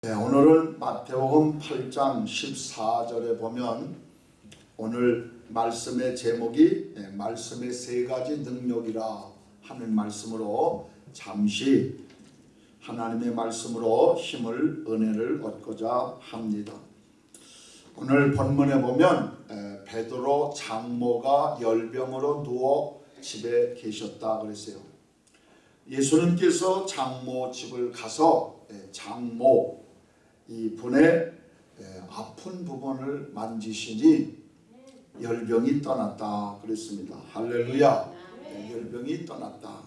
네, 오늘은 마태복음 8장 14절에 보면 오늘 말씀의 제목이 네, 말씀의 세 가지 능력이라 하는 말씀으로 잠시 하나님의 말씀으로 힘을 은혜를 얻고자 합니다. 오늘 본문에 보면 에, 베드로 장모가 열병으로 누워 집에 계셨다 그랬어요. 예수님께서 장모 집을 가서 에, 장모 이 분의 에, 아픈 부분을 만지시니 열병이 떠났다 그랬습니다. 할렐루야. 네, 열병이 떠났다.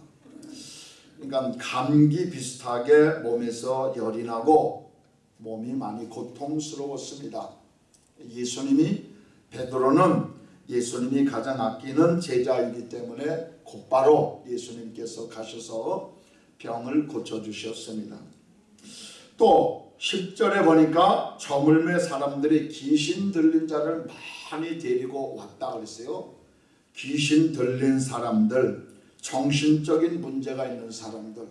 그러니까 감기 비슷하게 몸에서 열이 나고 몸이 많이 고통스러웠습니다. 예수님이 베드로는 예수님이 가장 아끼는 제자이기 때문에 곧바로 예수님께서 가셔서 병을 고쳐주셨습니다. 또 10절에 보니까 저물매 사람들이 귀신 들린 자를 많이 데리고 왔다 그랬어요. 귀신 들린 사람들, 정신적인 문제가 있는 사람들,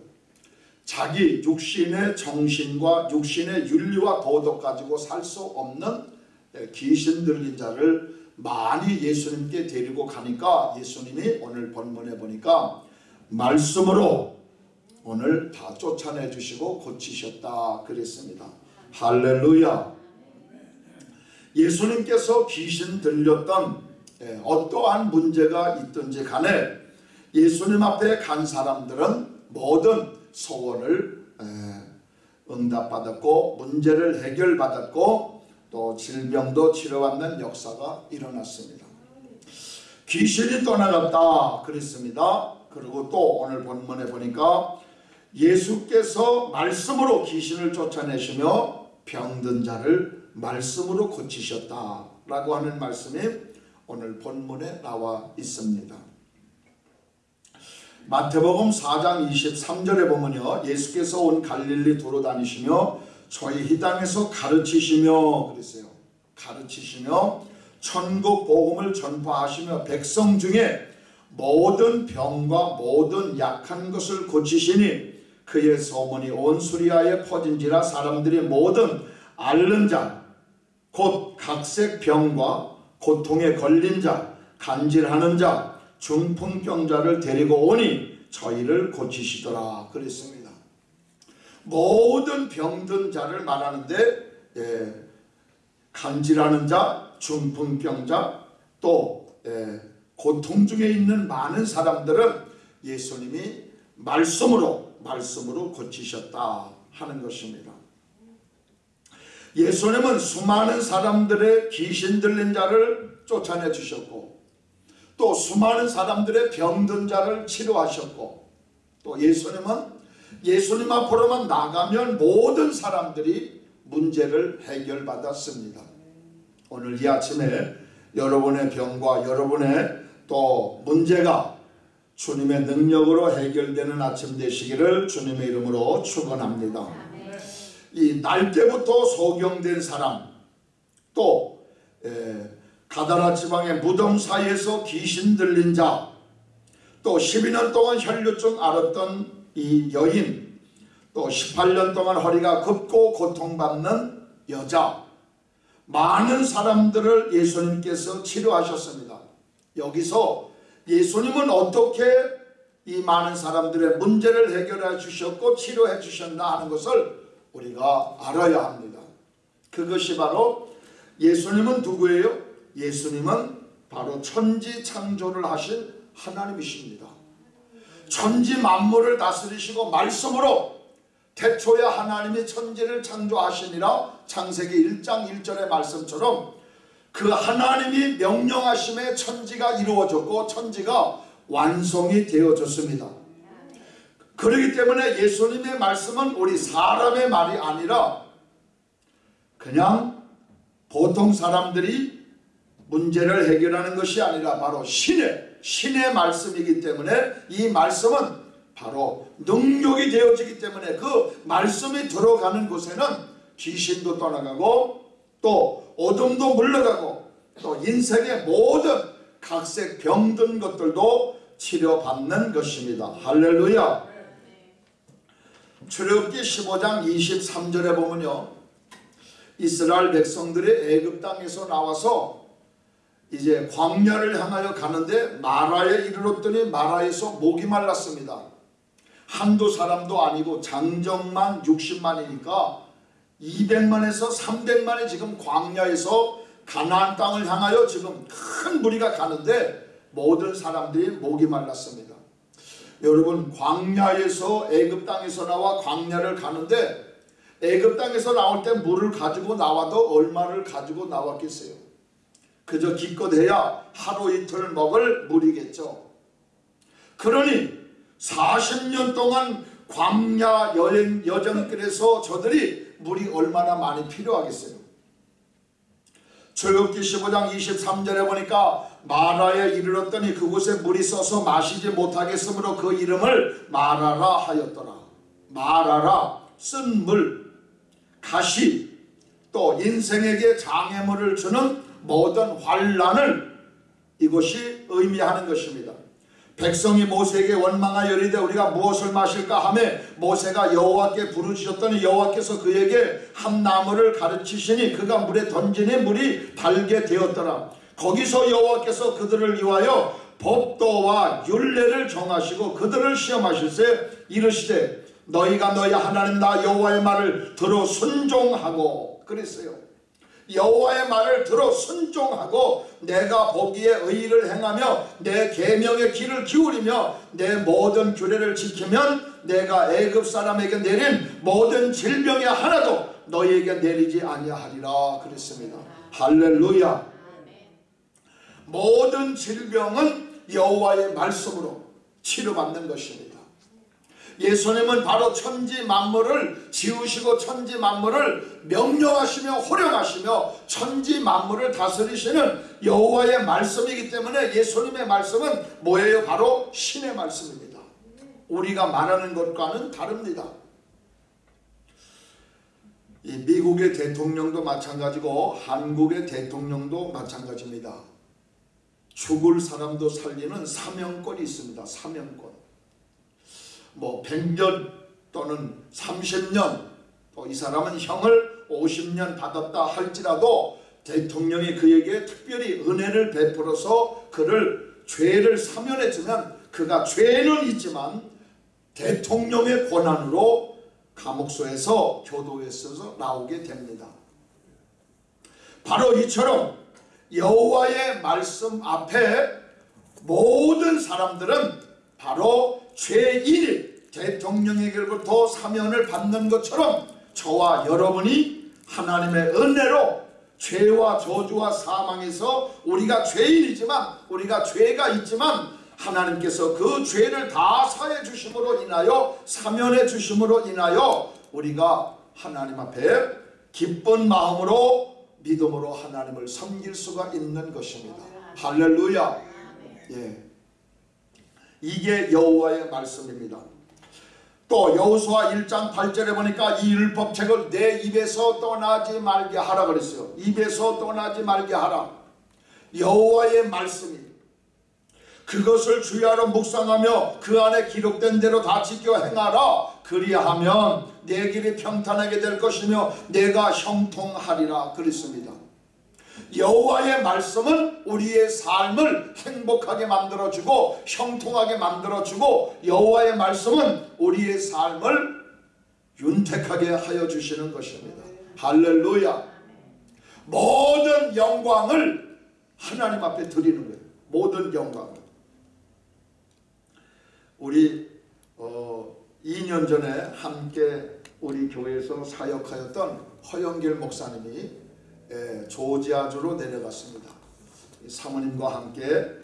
자기 육신의 정신과 육신의 윤리와 도덕 가지고 살 수 없는 귀신 들린 자를 많이 예수님께 데리고 가니까 예수님이 오늘 본문에 보니까 말씀으로 오늘 다 쫓아내 주시고 고치셨다 그랬습니다. 할렐루야. 예수님께서 귀신 들렸던 어떠한 문제가 있든지 간에 예수님 앞에 간 사람들은 모든 소원을 응답받았고 문제를 해결받았고 또 질병도 치료받는 역사가 일어났습니다. 귀신이 떠나갔다 그랬습니다. 그리고 또 오늘 본문에 보니까 예수께서 말씀으로 귀신을 쫓아내시며 병든 자를 말씀으로 고치셨다라고 하는 말씀이 오늘 본문에 나와 있습니다. 마태복음 4장 23절에 보면요. 예수께서 온 갈릴리 도로 다니시며 저희 이 땅에서 가르치시며 그랬어요. 가르치시며 천국 복음을 전파하시며 백성 중에 모든 병과 모든 약한 것을 고치시니 그의 소문이 온 수리아에 퍼진지라 사람들이 모든 앓는 자, 곧 각색 병과 고통에 걸린 자, 간질하는 자, 중풍병자를 데리고 오니 저희를 고치시더라 그랬습니다. 모든 병든 자를 말하는데 예, 간질하는 자, 중풍병자, 또 예, 고통 중에 있는 많은 사람들은 예수님이 말씀으로 말씀으로 고치셨다 하는 것입니다. 예수님은 수많은 사람들의 귀신 들린 자를 쫓아내 주셨고 또 수많은 사람들의 병든 자를 치료하셨고 또 예수님은 예수님 앞으로만 나가면 모든 사람들이 문제를 해결받았습니다. 오늘 이 아침에 여러분의 병과 여러분의 또 문제가 주님의 능력으로 해결되는 아침 되시기를 주님의 이름으로 축원합니다. 이 날때부터 소경된 사람 또 에, 가다라 지방의 무덤 사이에서 귀신 들린 자, 또 12년 동안 혈류증 앓았던 이 여인, 또 18년 동안 허리가 굽고 고통받는 여자, 많은 사람들을 예수님께서 치료하셨습니다. 여기서 예수님은 어떻게 이 많은 사람들의 문제를 해결해 주셨고 치료해 주셨나 하는 것을 우리가 알아야 합니다. 그것이 바로 예수님은 누구예요? 예수님은 바로 천지 창조를 하신 하나님이십니다. 천지 만물을 다스리시고 말씀으로 태초에 하나님이 천지를 창조하시니라 창세기 1장 1절의 말씀처럼 그 하나님이 명령하심에 천지가 이루어졌고 천지가 완성이 되어졌습니다. 그렇기 때문에 예수님의 말씀은 우리 사람의 말이 아니라 그냥 보통 사람들이 문제를 해결하는 것이 아니라 바로 신의 신의 말씀이기 때문에 이 말씀은 바로 능력이 되어지기 때문에 그 말씀이 들어가는 곳에는 귀신도 떠나가고 또 어둠도 물러가고 또 인생의 모든 각색 병든 것들도 치료받는 것입니다. 할렐루야. 출애굽기 15장 23절에 보면요. 이스라엘 백성들이 애굽 땅에서 나와서 이제 광야를 향하여 가는데 마라에 이르렀더니 마라에서 목이 말랐습니다. 한두 사람도 아니고 장정만 60만이니까 200만에서 300만이 지금 광야에서 가나안 땅을 향하여 지금 큰 무리가 가는데 모든 사람들이 목이 말랐습니다. 여러분 광야에서 애굽 땅에서 나와 광야를 가는데 애굽 땅에서 나올 때 물을 가지고 나와도 얼마를 가지고 나왔겠어요. 그저 기껏해야 하루 이틀 먹을 물이겠죠. 그러니 40년 동안 광야 여행 여정길에서 저들이 물이 얼마나 많이 필요하겠어요. 출애굽기 15장 23절에 보니까 마라에 이르렀더니 그곳에 물이 써서 마시지 못하겠으므로 그 이름을 마라라 하였더라. 마라라 쓴 물, 가시, 또 인생에게 장애물을 주는 모든 환란을 이것이 의미하는 것입니다. 백성이 모세에게 원망하여 이르되 우리가 무엇을 마실까 하며 모세가 여호와께 부르짖었더니 여호와께서 그에게 한 나무를 가르치시니 그가 물에 던지니 물이 달게 되었더라. 거기서 여호와께서 그들을 위하여 법도와 율례를 정하시고 그들을 시험하실세 이르시되 너희가 너희 하나님 나 여호와의 말을 들어 순종하고 그랬어요. 여호와의 말을 들어 순종하고 내가 보기에 의를 행하며 내 계명의 길을 기울이며 내 모든 규례를 지키면 내가 애굽 사람에게 내린 모든 질병의 하나도 너희에게 내리지 아니하리라 그랬습니다. 할렐루야. 모든 질병은 여호와의 말씀으로 치료받는 것입니다. 예수님은 바로 천지 만물을 지으시고 천지 만물을 명령하시며 호령하시며 천지 만물을 다스리시는 여호와의 말씀이기 때문에 예수님의 말씀은 뭐예요? 바로 신의 말씀입니다. 우리가 말하는 것과는 다릅니다. 이 미국의 대통령도 마찬가지고 한국의 대통령도 마찬가지입니다. 죽을 사람도 살리는 사명권이 있습니다. 사명권. 뭐 100년 또는 30년 또 이 사람은 형을 50년 받았다 할지라도 대통령이 그에게 특별히 은혜를 베풀어서 그를 죄를 사면해 주면 그가 죄는 있지만 대통령의 권한으로 감옥소에서 교도에서 나오게 됩니다. 바로 이처럼 여호와의 말씀 앞에 모든 사람들은 바로 죄인이 대통령에게로부터 사면을 받는 것처럼 저와 여러분이 하나님의 은혜로 죄와 저주와 사망에서 우리가 죄인이지만 우리가 죄가 있지만 하나님께서 그 죄를 다 사해 주심으로 인하여 사면해 주심으로 인하여 우리가 하나님 앞에 기쁜 마음으로 믿음으로 하나님을 섬길 수가 있는 것입니다. 할렐루야. 예. 이게 여호와의 말씀입니다. 또 여호수아 1장 8절에 보니까 이 율법책을 내 입에서 떠나지 말게 하라 그랬어요. 입에서 떠나지 말게 하라. 여호와의 말씀이 그것을 주야로 묵상하며 그 안에 기록된 대로 다 지켜 행하라. 그리하면 내 길이 평탄하게 될 것이며 내가 형통하리라 그랬습니다. 여호와의 말씀은 우리의 삶을 행복하게 만들어주고 형통하게 만들어주고 여호와의 말씀은 우리의 삶을 윤택하게 하여 주시는 것입니다. 할렐루야. 모든 영광을 하나님 앞에 드리는 거예요. 모든 영광. 우리 어, 2년 전에 함께 우리 교회에서 사역하였던 허영길 목사님이 예, 조지아주로 내려갔습니다. 사모님과 함께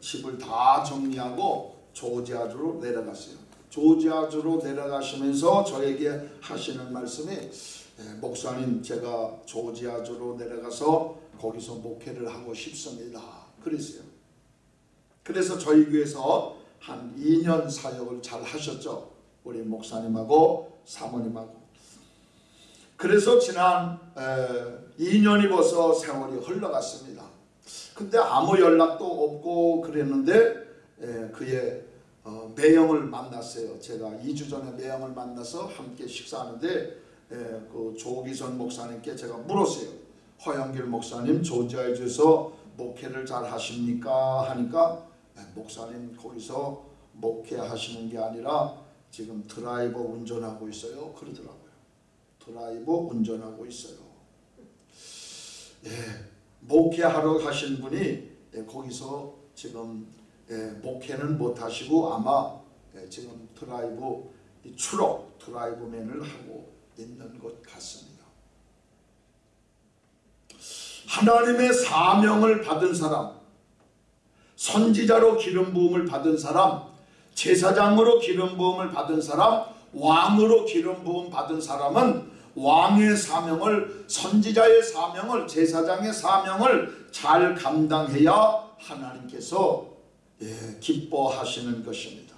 집을 다 정리하고 조지아주로 내려갔어요. 조지아주로 내려가시면서 저에게 하시는 말씀이 예, 목사님 제가 조지아주로 내려가서 거기서 목회를 하고 싶습니다. 그랬어요. 그래서 저희 교회에서 한 2년 사역을 잘 하셨죠. 우리 목사님하고 사모님하고. 그래서 지난 에, 2년이 벌써 세월이 흘러갔습니다. 근데 아무 연락도 없고 그랬는데 에, 그의 어, 매형을 만났어요. 제가 2주 전에 매형을 만나서 함께 식사하는데 예, 그 조기선 목사님께 제가 물었어요. 허영길 목사님 조지아에 주서 목회를 잘 하십니까? 하니까 예, 목사님 거기서 목회하시는 게 아니라 지금 드라이버 운전하고 있어요. 그러더라고요. 드라이버 운전하고 있어요. 예, 목회하러 가신 분이 예, 거기서 지금 예, 목회는 못 하시고 아마 예, 지금 드라이브 추록 드라이브맨을 하고 있는 것 같습니다. 하나님의 사명을 받은 사람, 선지자로 기름 부음을 받은 사람, 제사장으로 기름 부음을 받은 사람, 왕으로 기름 부음 받은 사람은 왕의 사명을 선지자의 사명을 제사장의 사명을 잘 감당해야 하나님께서 예, 기뻐하시는 것입니다.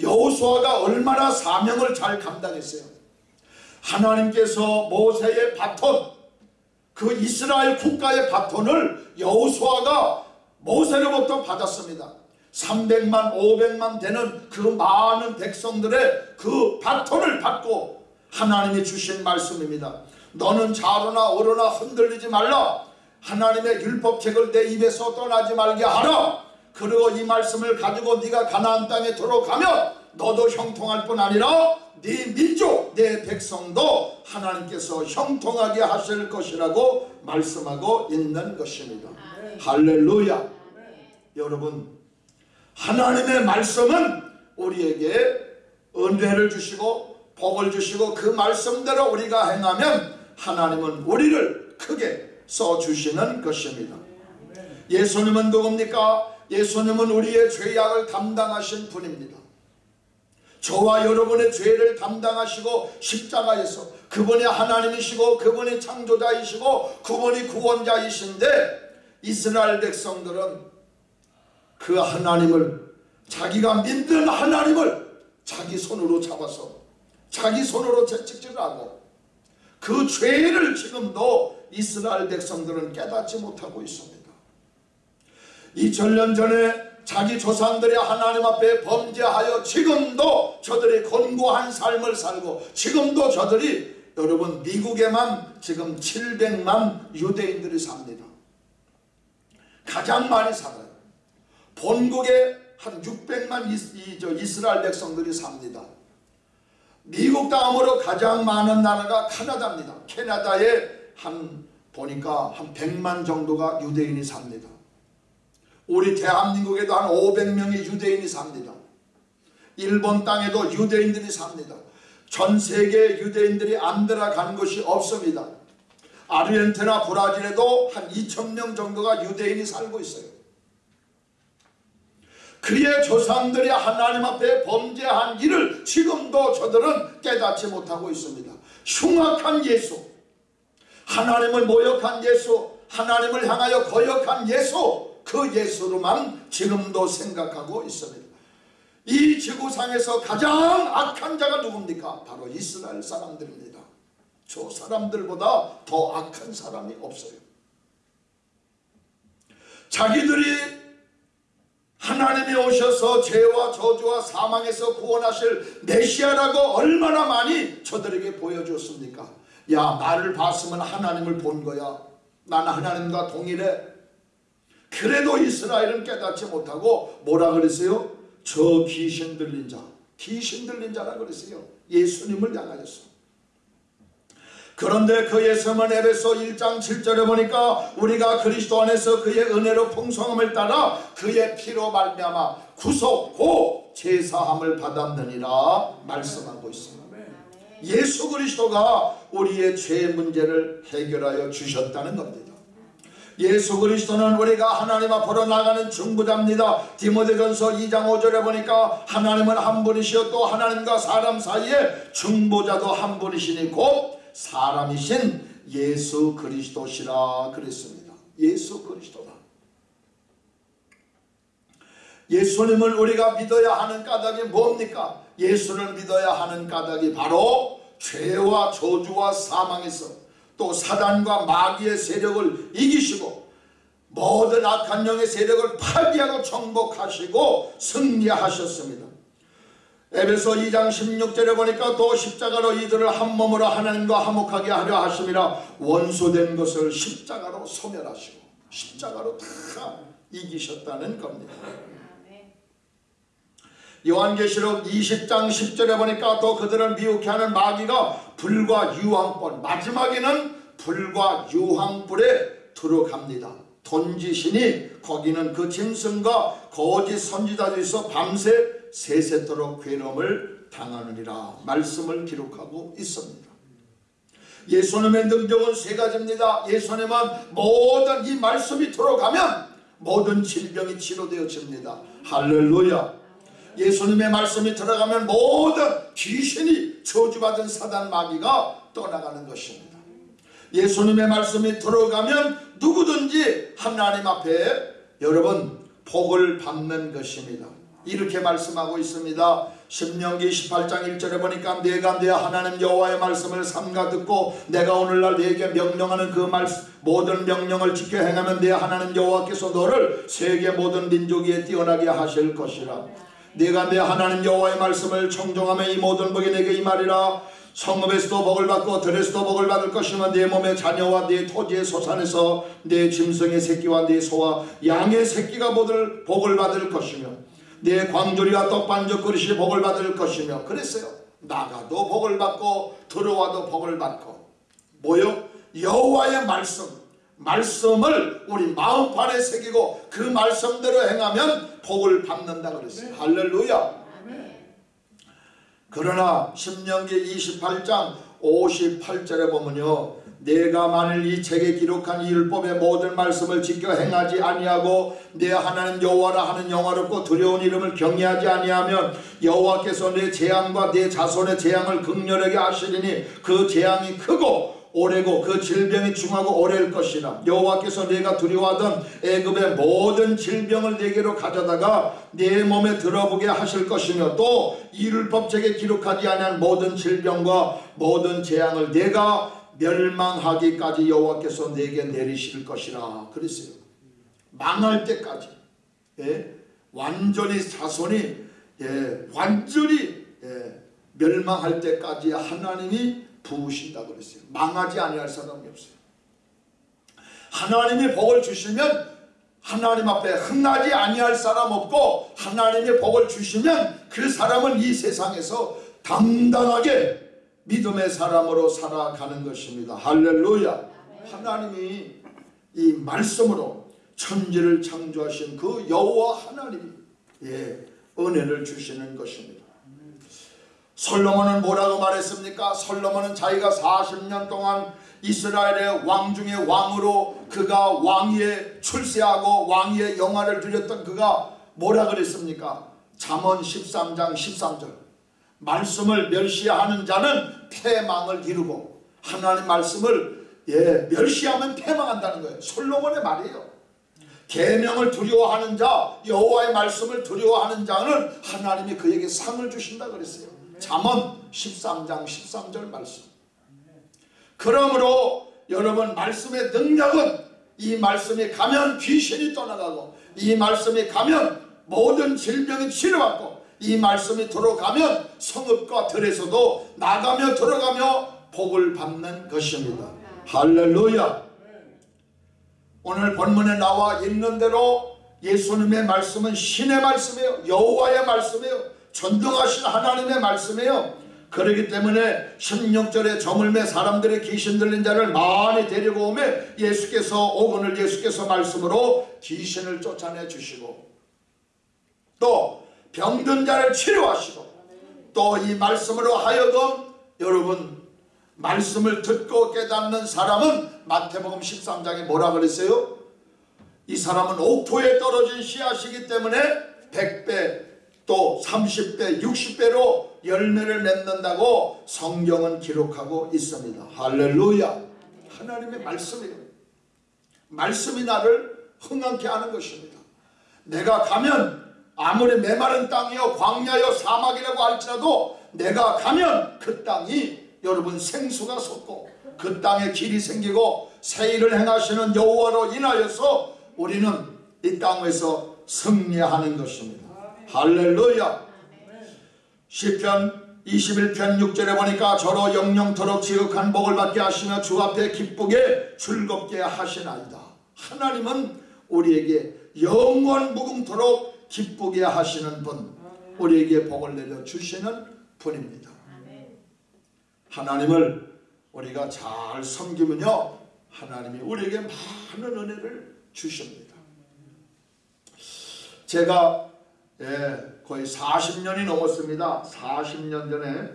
여호수아가 얼마나 사명을 잘 감당했어요. 하나님께서 모세의 바톤 그 이스라엘 국가의 바톤을 여호수아가 모세로부터 받았습니다. 300만 500만 되는 그 많은 백성들의 그 바톤을 받고 하나님이 주신 말씀입니다. 너는 좌로나 오로나 흔들리지 말라. 하나님의 율법책을 내 입에서 떠나지 말게 하라. 그리고 이 말씀을 가지고 네가 가나안 땅에 들어가면 너도 형통할 뿐 아니라 네 민족, 네 백성도 하나님께서 형통하게 하실 것이라고 말씀하고 있는 것입니다. 할렐루야. 여러분 하나님의 말씀은 우리에게 은혜를 주시고 복을 주시고 그 말씀대로 우리가 행하면 하나님은 우리를 크게 써주시는 것입니다. 예수님은 누굽니까? 예수님은 우리의 죄악을 담당하신 분입니다. 저와 여러분의 죄를 담당하시고 십자가에서 그분이 하나님이시고 그분이 창조자이시고 그분이 구원자이신데 이스라엘 백성들은 그 하나님을 자기가 믿는 하나님을 자기 손으로 잡아서 자기 손으로 채찍질하고 그 죄를 지금도 이스라엘 백성들은 깨닫지 못하고 있습니다. 2000년 전에 자기 조상들이 하나님 앞에 범죄하여 지금도 저들이 곤고한 삶을 살고 지금도 저들이 여러분 미국에만 지금 700만 유대인들이 삽니다. 가장 많이 살아요. 본국에 한 600만 이스라엘 백성들이 삽니다. 미국 다음으로 가장 많은 나라가 캐나다입니다. 캐나다에 한 보니까 한 100만 정도가 유대인이 삽니다. 우리 대한민국에도 한 500명의 유대인이 삽니다. 일본 땅에도 유대인들이 삽니다. 전 세계 유대인들이 안 들어간 것이 없습니다. 아르헨티나 브라질에도 한 2천명 정도가 유대인이 살고 있어요. 그의 조상들이 하나님 앞에 범죄한 일을 지금도 저들은 깨닫지 못하고 있습니다. 흉악한 예수, 하나님을 모욕한 예수, 하나님을 향하여 거역한 예수, 그 예수로만 지금도 생각하고 있습니다. 이 지구상에서 가장 악한 자가 누굽니까? 바로 이스라엘 사람들입니다. 저 사람들보다 더 악한 사람이 없어요. 자기들이 하나님이 오셔서 죄와 저주와 사망에서 구원하실 메시아라고 얼마나 많이 저들에게 보여줬습니까? 야 나를 봤으면 하나님을 본 거야. 나는 하나님과 동일해. 그래도 이스라엘은 깨닫지 못하고 뭐라 그랬어요? 저 귀신 들린 자. 귀신 들린 자라 그랬어요. 예수님을 향하였어. 그런데 그 예수님은 에베소 1장 7절에 보니까 우리가 그리스도 안에서 그의 은혜로 풍성함을 따라 그의 피로 말미암아 구속 고 제사함을 받았느니라 말씀하고 있습니다. 예수 그리스도가 우리의 죄 문제를 해결하여 주셨다는 겁니다. 예수 그리스도는 우리가 하나님 앞으로 나가는 중보자입니다. 디모데전서 2장 5절에 보니까 하나님은 한 분이시요 또 하나님과 사람 사이에 중보자도 한 분이시니 곧 사람이신 예수 그리스도시라 그랬습니다. 예수 그리스도다. 예수님을 우리가 믿어야 하는 까닭이 뭡니까? 예수를 믿어야 하는 까닭이 바로 죄와 저주와 사망에서 또 사단과 마귀의 세력을 이기시고 모든 악한 영의 세력을 파괴하고 정복하시고 승리하셨습니다. 에베소 2장 16절에 보니까 또 십자가로 이들을 한 몸으로 하나님과 화목하게 하려 하심이라 원소된 것을 십자가로 소멸하시고 십자가로 다 이기셨다는 겁니다. 요한계시록 20장 10절에 보니까 또 그들을 미혹해 하는 마귀가 불과 유황불 마지막에는 불과 유황불에 들어갑니다. 던지시니 거기는 그 짐승과 거짓 선지자들이 있어 밤새 세세토록 괴로움을 당하느니라 말씀을 기록하고 있습니다. 예수님의 능력은 세 가지입니다. 예수님은 모든 이 말씀이 들어가면 모든 질병이 치료되어집니다. 할렐루야. 예수님의 말씀이 들어가면 모든 귀신이 저주받은 사단 마귀가 떠나가는 것입니다. 예수님의 말씀이 들어가면 누구든지 하나님 앞에 여러분 복을 받는 것입니다. 이렇게 말씀하고 있습니다. 신명기 18장 1절에 보니까 내가 내 하나님 여호와의 말씀을 삼가 듣고 내가 오늘날 내게 명령하는 그 말씀 모든 명령을 지켜 행하면 내 하나님 여호와께서 너를 세계 모든 민족 위에 뛰어나게 하실 것이라. 내가 내 하나님 여호와의 말씀을 청종하면 이 모든 복이 내게 임하리라. 성읍에서도 복을 받고 들에서도 복을 받을 것이며 내 몸의 자녀와 내 토지의 소산에서 내 짐승의 새끼와 내 소와 양의 새끼가 모두 복을 받을 것이며 내 광조리와 떡반죽 그릇이 복을 받을 것이며 그랬어요. 나가도 복을 받고 들어와도 복을 받고 뭐요? 여호와의 말씀 말씀을 우리 마음판에 새기고 그 말씀대로 행하면 복을 받는다 그랬어요. 네. 할렐루야. 그러나 신명기 28장 58절에 보면요. 내가 만일 이 책에 기록한 이 율법의 모든 말씀을 지켜 행하지 아니하고 내 하나님 여호와라 하는 영화롭고 두려운 이름을 경외하지 아니하면 여호와께서 내 재앙과 내 자손의 재앙을 극렬하게 하시리니 그 재앙이 크고 오래고 그 질병이 중하고 오래일 것이라 여호와께서 내가 두려워하던 애굽의 모든 질병을 내게로 가져다가 내 몸에 들어보게 하실 것이며 또 이율법책에 기록하지 아니한 모든 질병과 모든 재앙을 내가 멸망하기까지 여호와께서 내게 내리실 것이라 그랬어요. 망할 때까지 예? 완전히 자손이 예, 완전히 예, 멸망할 때까지 하나님이 부으신다 그랬어요. 망하지 아니할 사람이 없어요. 하나님이 복을 주시면 하나님 앞에 흥나지 아니할 사람 없고 하나님이 복을 주시면 그 사람은 이 세상에서 당당하게 믿음의 사람으로 살아가는 것입니다. 할렐루야. 하나님이 이 말씀으로 천지를 창조하신 그 여호와 하나님이 예, 은혜를 주시는 것입니다. 솔로몬은 뭐라고 말했습니까? 솔로몬은 자기가 40년 동안 이스라엘의 왕 중에 왕으로 그가 왕위에 출세하고 왕위의 영화를 누렸던 그가 뭐라 그랬습니까? 잠언 13장 13절 말씀을 멸시하는 자는 패망을 이루고 하나님 말씀을 예, 멸시하면 패망한다는 거예요. 솔로몬의 말이에요. 계명을 두려워하는 자, 여호와의 말씀을 두려워하는 자는 하나님이 그에게 상을 주신다 그랬어요. 잠언 13장 13절 말씀. 그러므로 여러분 말씀의 능력은 이 말씀이 가면 귀신이 떠나가고 이 말씀이 가면 모든 질병이 치료받고 이 말씀이 들어가면 성읍과 들에서도 나가며 들어가며 복을 받는 것입니다. 할렐루야. 오늘 본문에 나와 있는 대로 예수님의 말씀은 신의 말씀이에요. 여호와의 말씀이에요. 전등하신 하나님의 말씀이에요. 그러기 때문에 16절에 저물매 사람들의 귀신 들린 자를 많이 데리고 오매 예수께서 오건을 예수께서 말씀으로 귀신을 쫓아내 주시고 또 병든 자를 치료하시고 또 이 말씀으로 하여금 여러분 말씀을 듣고 깨닫는 사람은 마태복음 13장에 뭐라 그랬어요? 이 사람은 옥토에 떨어진 씨앗이기 때문에 100배 또 30배, 60배로 열매를 맺는다고 성경은 기록하고 있습니다. 할렐루야. 하나님의 말씀이에요. 말씀이 나를 흥황케 하는 것입니다. 내가 가면 아무리 메마른 땅이요 광야요 사막이라고 할지라도 내가 가면 그 땅이 여러분 생수가 솟고 그 땅에 길이 생기고 새 일을 행하시는 여호와로 인하여서 우리는 이 땅에서 승리하는 것입니다. 할렐루야. 시편 21편 6절에 보니까 저로 영영토록 지극한 복을 받게 하시며 주 앞에 기쁘게 즐겁게 하시나이다. 하나님은 우리에게 영원 무궁토록 기쁘게 하시는 분, 우리에게 복을 내려 주시는 분입니다. 하나님을 우리가 잘 섬기면요, 하나님이 우리에게 많은 은혜를 주십니다. 제가 예, 거의 40년이 넘었습니다. 40년 전에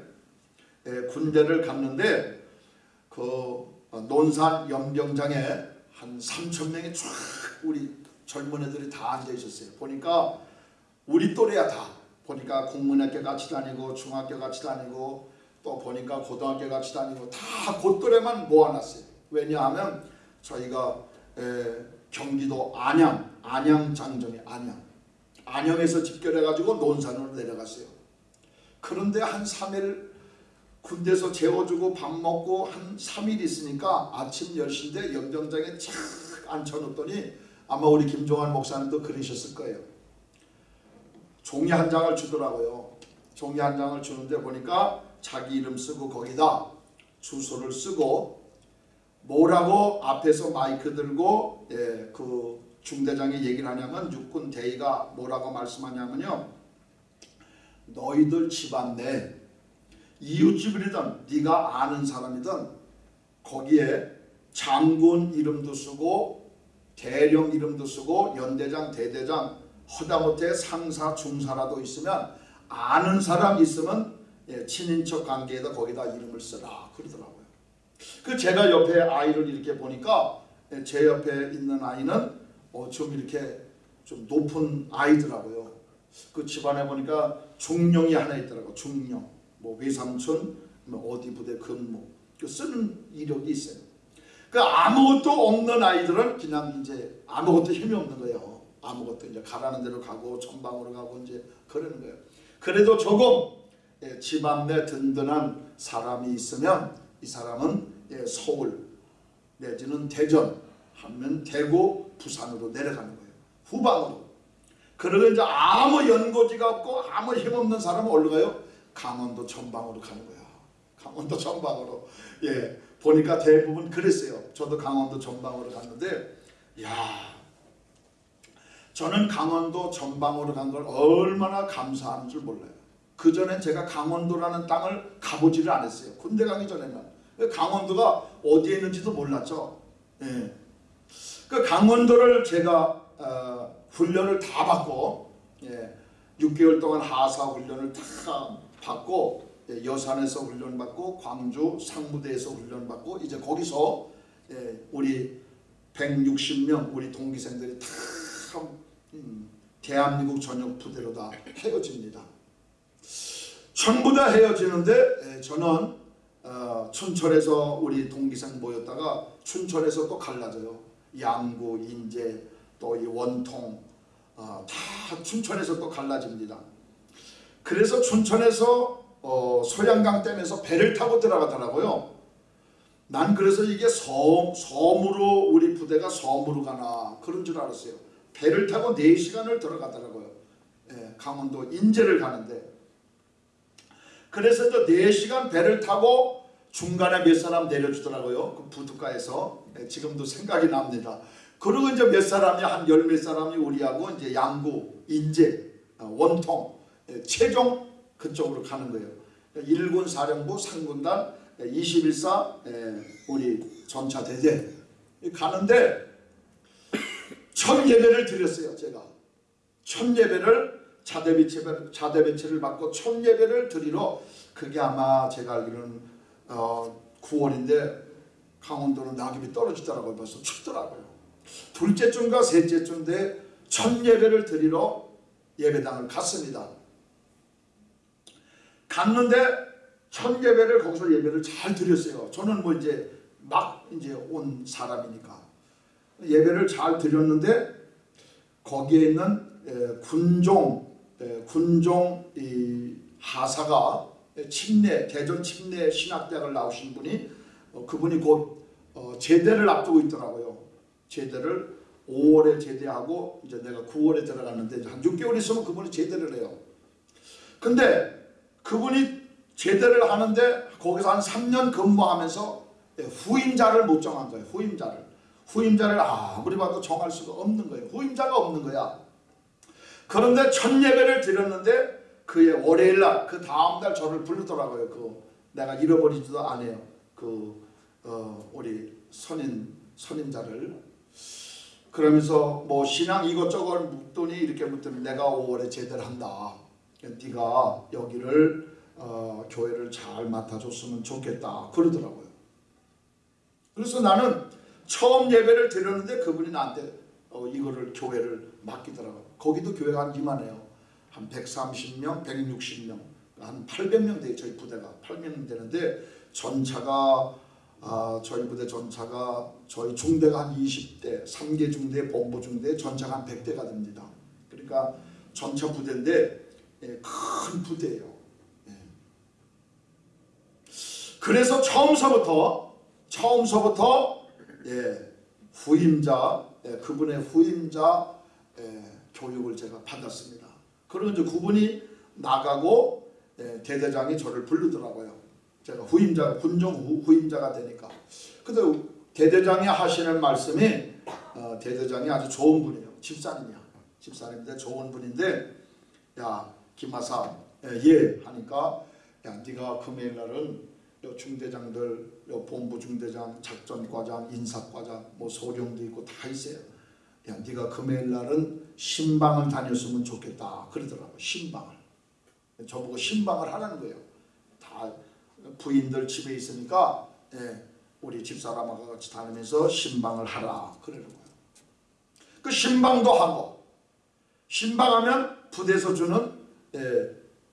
예, 군대를 갔는데 그 논산 연병장에 한 3천 명이 쫙 우리 젊은 애들이 다 앉아 있었어요. 보니까 우리 또래야 다. 보니까 공문학교 같이 다니고 중학교 같이 다니고 또 보니까 고등학교 같이 다니고 다 곧또래만 모아놨어요. 왜냐하면 저희가 에, 경기도 안양, 안양 장정이 안양, 안양에서 집결해가지고 논산으로 내려갔어요. 그런데 한 3일 군대에서 재워주고 밥 먹고 한 3일 있으니까 아침 10시인데 연병장에 착 앉혀놓더니 아마 우리 김종환 목사님도 그러셨을 거예요. 종이 한 장을 주더라고요. 종이 한 장을 주는데 보니까 자기 이름 쓰고 거기다 주소를 쓰고 뭐라고 앞에서 마이크 들고 예, 그 중대장이 얘기를 하냐면 육군 대위가 뭐라고 말씀하냐면요. 너희들 집안 내 이웃집이든 네가 아는 사람이든 거기에 장군 이름도 쓰고 대령 이름도 쓰고 연대장 대대장 허다못해 상사 중사라도 있으면 아는 사람 있으면 예, 친인척 관계에다 거기다 이름을 써라 그러더라고요. 그 제가 옆에 아이를 이렇게 보니까 예, 제 옆에 있는 아이는 어, 좀 이렇게 좀 높은 아이더라고요. 그 집안에 보니까 중령이 하나 있더라고 중령. 뭐 외삼촌 뭐 어디 부대 근무 그 쓰는 이력이 있어요. 그 아무것도 없는 아이들은 그냥 이제 아무것도 힘이 없는 거예요. 아무것도 이제 가라는 대로 가고 전방으로 가고 이제 그러는 거예요. 그래도 조금 예, 집안 내 든든한 사람이 있으면 이 사람은 예, 서울 내지는 대전 하면 대구 부산으로 내려가는 거예요. 후방으로. 그러고 이제 아무 연고지가 없고 아무 힘없는 사람은 어디로 가요? 강원도 전방으로 가는 거야. 강원도 전방으로. 예, 보니까 대부분 그랬어요. 저도 강원도 전방으로 갔는데, 야, 저는 강원도 전방으로 간 걸 얼마나 감사한 줄 몰라요. 그 전엔 제가 강원도라는 땅을 가보지를 않았어요. 군대 가기 전에는 강원도가 어디에 있는지도 몰랐죠. 예. 그 강원도를 제가 어, 훈련을 다 받고 예, 6개월 동안 하사 훈련을 다 받고 예, 여산에서 훈련 받고 광주 상무대에서 훈련 받고 이제 거기서 예, 우리 160명 우리 동기생들이 다 음, 대한민국 전역 부대로 다 헤어집니다. 전부 다 헤어지는데 예, 저는 어, 춘천에서 우리 동기생 모였다가 춘천에서 또 갈라져요. 양구, 인제, 또 이 원통 어, 다 춘천에서 또 갈라집니다. 그래서 춘천에서 어, 소양강 댐에서 배를 타고 들어가더라고요. 난 그래서 이게 섬, 섬으로 우리 부대가 섬으로 가나 그런 줄 알았어요. 배를 타고 4시간을 들어가더라고요. 예, 강원도 인제를 가는데 그래서 저 4시간 배를 타고 중간에 몇 사람 내려주더라고요. 그 부두가에서 예, 지금도 생각이 납니다. 그리고 이제 몇 사람이 한 열 몇 사람이 우리하고 이제 양구, 인제, 어, 원통, 예, 최종 그쪽으로 가는 거예요. 1군 사령부 상군단 21사 예, 우리 전차 대대 가는데 첫 예배를 드렸어요. 제가 첫 예배를 자대배치를 자대배치를 받고 첫 예배를 드리러 그게 아마 제가 알기로는 어, 9월인데 강원도는 낙엽이 떨어지더라고요. 벌써 춥더라고요. 둘째 주인가 셋째 주인데 첫 예배를 드리러 예배당을 갔습니다. 갔는데 첫 예배를 거기서 예배를 잘 드렸어요. 저는 뭐 이제 막 이제 온 사람이니까 예배를 잘 드렸는데 거기에 있는 군종 군종 하사가 침례 대전 침례 신학대학을 나오신 분이 어, 그분이 곧 어, 제대를 앞두고 있더라고요. 제대를 5월에 제대하고 이제 내가 9월에 들어갔는데 한 6개월 있으면 그분이 제대를 해요. 근데 그분이 제대를 하는데 거기서 한 3년 근무하면서 예, 후임자를 못 정한 거예요. 후임자를. 후임자를 아무리 봐도 정할 수가 없는 거예요. 후임자가 없는 거야. 그런데 첫 예배를 드렸는데 그의 월요일 날 그 다음 날 저를 부르더라고요. 그 내가 잃어버리지도 않아요. 그 어, 우리 선임 선임자를 그러면서 뭐 신앙 이것저것 묻더니 이렇게 묻더니 내가 5월에 제대를 한다. 네가 여기를 어, 교회를 잘 맡아줬으면 좋겠다 그러더라고요. 그래서 나는 처음 예배를 드렸는데 그분이 나한테 어, 이거를 교회를 맡기더라고요. 거기도 교회가 한 이만해요. 한 130명, 160명, 한 800명 돼 저희 부대가 800명 되는데 전차가 아, 저희 부대 전차가 저희 중대가 한 20대, 3개 중대, 본부 중대, 전차가 한 100대가 됩니다. 그러니까 전차 부대인데 예, 큰 부대예요. 예. 그래서 처음서부터 처음서부터 예, 후임자 예, 그분의 후임자 예, 교육을 제가 받았습니다. 그리고 이제 그분이 나가고 예, 대대장이 저를 부르더라고요. 제가 후임자 군정 후, 후임자가 되니까. 근데 대대장이 하시는 말씀이 어, 대대장이 아주 좋은 분이에요. 집사님이야. 집사님인데 좋은 분인데 야 김하사 예, 예 하니까 야 네가 금요일 날은 요 중대장들 요 본부 중대장 작전과장 인사과장 뭐 소령도 있고 다 있어요. 야 네가 금요일 날은 신방을 다녔으면 좋겠다 그러더라고 신방을 저보고 신방을 하라는 거예요. 다 부인들 집에 있으니까 예, 우리 집사람하고 같이 다니면서 신방을 하라 그러는 거예요. 그 신방도 하고 신방하면 부대에서 주는 예,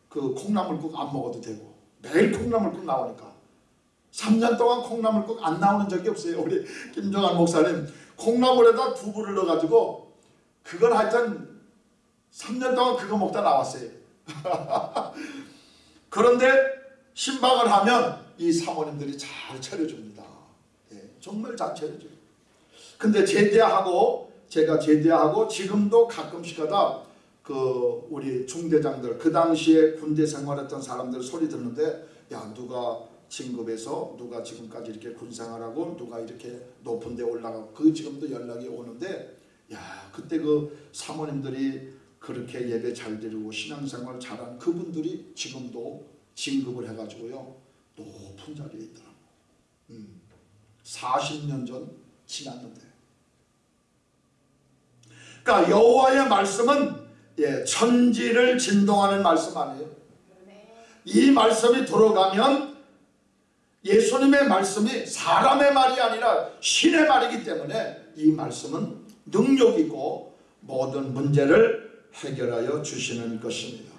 그 콩나물국 안 먹어도 되고 매일 콩나물국 나오니까 3년 동안 콩나물국 안 나오는 적이 없어요. 우리 김정환 목사님 콩나물에다 두부를 넣어가지고 그걸 하여튼 3년 동안 그거 먹다 나왔어요. 그런데 신방을 하면 이 사모님들이 잘 차려줍니다. 예, 정말 잘 차려줘요. 근데 제대하고 제가 제대하고 지금도 가끔씩 하다 그 우리 중대장들 그 당시에 군대 생활했던 사람들 소리 듣는데 야 누가 진급해서 누가 지금까지 이렇게 군생활하고 누가 이렇게 높은 데 올라가고 그 지금도 연락이 오는데 야 그때 그 사모님들이 그렇게 예배 잘 드리고 신앙생활 잘한 그분들이 지금도 진급을 해가지고요 높은 자리에 있더라고. 음, 40년 전 지났는데. 그러니까 여호와의 말씀은 예, 천지를 진동하는 말씀 아니에요. 이 말씀이 들어가면 예수님의 말씀이 사람의 말이 아니라 신의 말이기 때문에 이 말씀은 능력 있고 모든 문제를 해결하여 주시는 것입니다.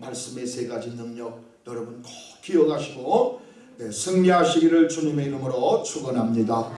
말씀의 세 가지 능력 여러분 꼭 기억하시고 네, 승리하시기를 주님의 이름으로 축원합니다.